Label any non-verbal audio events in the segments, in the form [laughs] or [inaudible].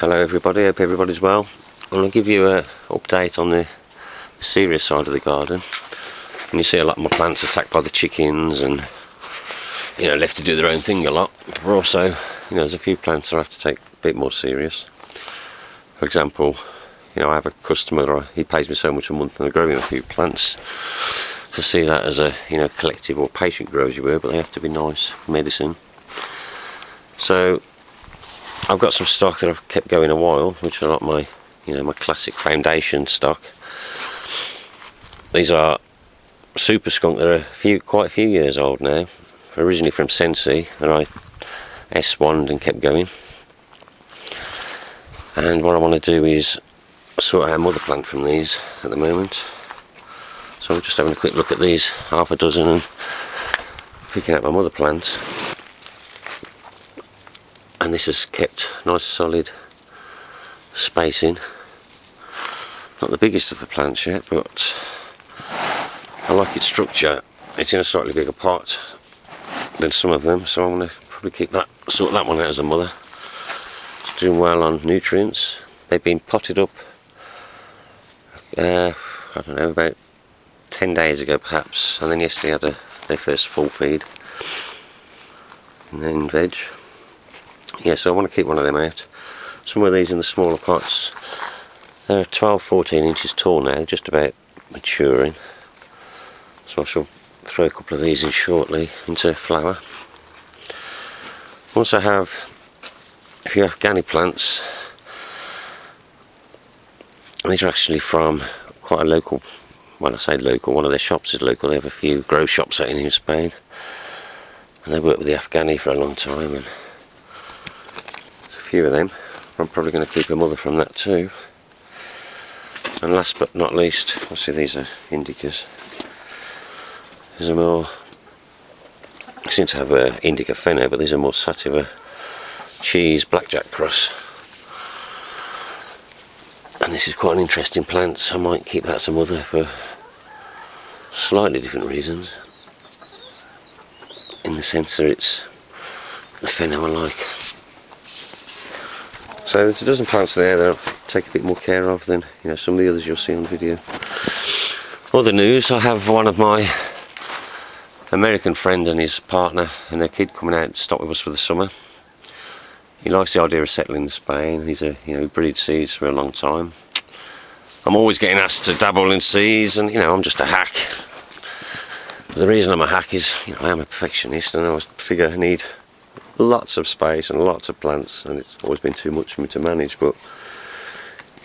Hello everybody, hope everybody's well. I'm going to give you an update on the serious side of the garden. And you see a lot of my plants attacked by the chickens and you know left to do their own thing a lot. But also, you know, there's a few plants that I have to take a bit more serious. For example, you know, I have a customer, he pays me so much a month and I grow him a few plants to see that as a you know collective or patient grow as you were, but they have to be nice medicine. So I've got some stock that I've kept going a while, which are not my you know my classic foundation stock. These are super skunk. They're a few quite a few years old now. Originally from Sensi, and I S1 and kept going. And what I want to do is sort out mother plant from these at the moment. So I'm just having a quick look at these, half a dozen, and picking out my mother plant. And this has kept nice solid spacing. Not the biggest of the plants yet, but I like its structure. It's in a slightly bigger pot than some of them, so I'm going to probably keep that, sort that one out as a mother. It's doing well on nutrients. They've been potted up, uh, I don't know, about 10 days ago perhaps and then yesterday had a, their first full feed and then veg yeah so I want to keep one of them out some of these in the smaller pots they're 12 14 inches tall now just about maturing so I shall throw a couple of these in shortly into flower also have a few Afghani plants these are actually from quite a local when I say local, one of their shops is local. They have a few grow shops out in Spain. And they worked with the Afghani for a long time. And few of them. I'm probably going to keep a mother from that too. And last but not least, see these are indicas. These are more, I seem to have a indica pheno, but these are more sativa cheese blackjack cross. And this is quite an interesting plant, so I might keep that some other for slightly different reasons. In the sense that it's the pheno I like. So there's a plants there that I'll take a bit more care of than you know some of the others you'll see on video. Other news, I have one of my American friend and his partner and their kid coming out to stop with us for the summer. He likes the idea of settling in Spain. He's a you know breed seeds for a long time. I'm always getting asked to dabble in seeds, and you know I'm just a hack. But the reason I'm a hack is you know I am a perfectionist, and I always figure I need lots of space and lots of plants, and it's always been too much for me to manage. But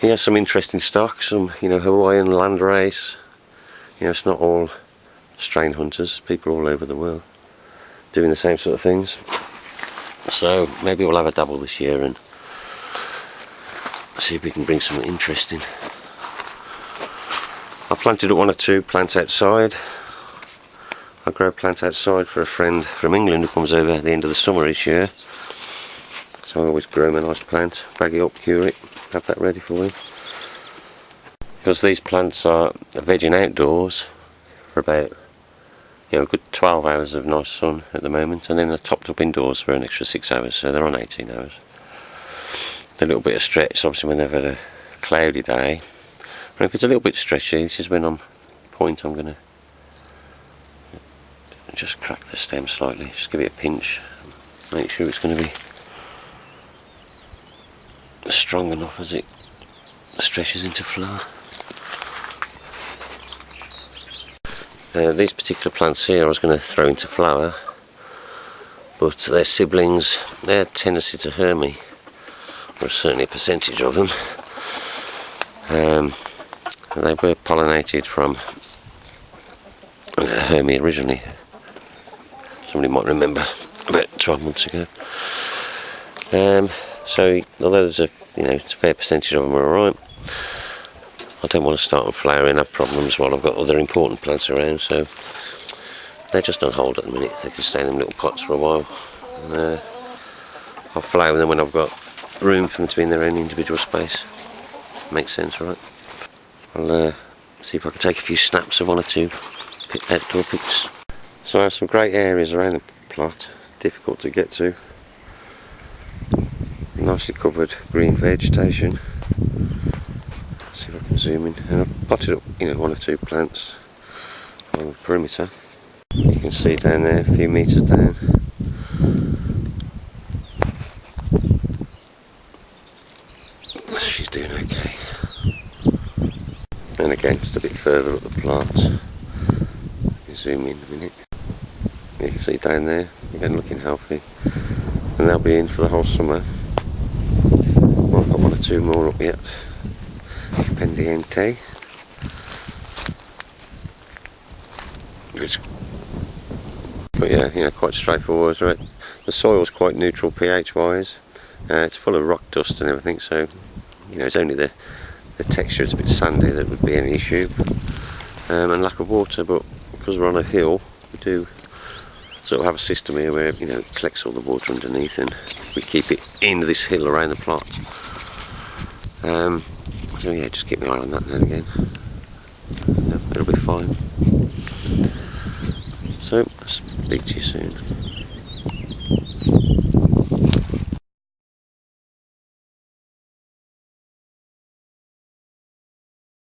he has some interesting stock, some you know Hawaiian landrace. You know it's not all strain hunters, people all over the world doing the same sort of things. So maybe we'll have a dabble this year and see if we can bring something interesting. I planted one or two plants outside. I grow plants outside for a friend from England who comes over at the end of the summer each year. So I always grow him a nice plant, bag it up, cure it, have that ready for him. Because these plants are vegging outdoors for about you know, a good 12 hours of nice sun at the moment, and then they're topped up indoors for an extra 6 hours, so they're on 18 hours. A little bit of stretch, obviously, when they've had a cloudy day. And if it's a little bit stretchy, this is when I'm point I'm going to just crack the stem slightly, just give it a pinch, make sure it's going to be strong enough as it stretches into flower. Uh, these particular plants here I was going to throw into flower but their siblings, their tendency to Hermy, or certainly a percentage of them, um, they were pollinated from uh, Hermy originally. Somebody might remember [laughs] about 12 months ago. Um, so although there's a you know a fair percentage of them are alright, I don't want to start flowering, have problems while I've got other important plants around, so they're just on hold at the minute. They can stay in them little pots for a while. And, uh, I'll flower them when I've got room for them to be in their own individual space. Makes sense, right? I'll uh, see if I can take a few snaps of one or two outdoor pics. So I have some great areas around the plot, difficult to get to. nicely covered green vegetation. See if I can zoom in. And I've potted up, you know, one or two plants on the perimeter. You can see down there, a few metres down. She's doing okay. And again, just a bit further up the plant. Zoom in a minute. You can see down there, again looking healthy. And they'll be in for the whole summer. Well, I've got one or two more up yet. Pendiente. Which but yeah, you know, quite straightforward, right? The soil's quite neutral pH wise. Uh, it's full of rock dust and everything, so you know, it's only the the texture is a bit sandy that would be an issue, um, and lack of water. But because we're on a hill, we do sort of have a system here where you know it collects all the water underneath, and we keep it in this hill around the plot. Um, so yeah, just keep my eye on that and again. Yeah, it'll be fine. So, speak to you soon.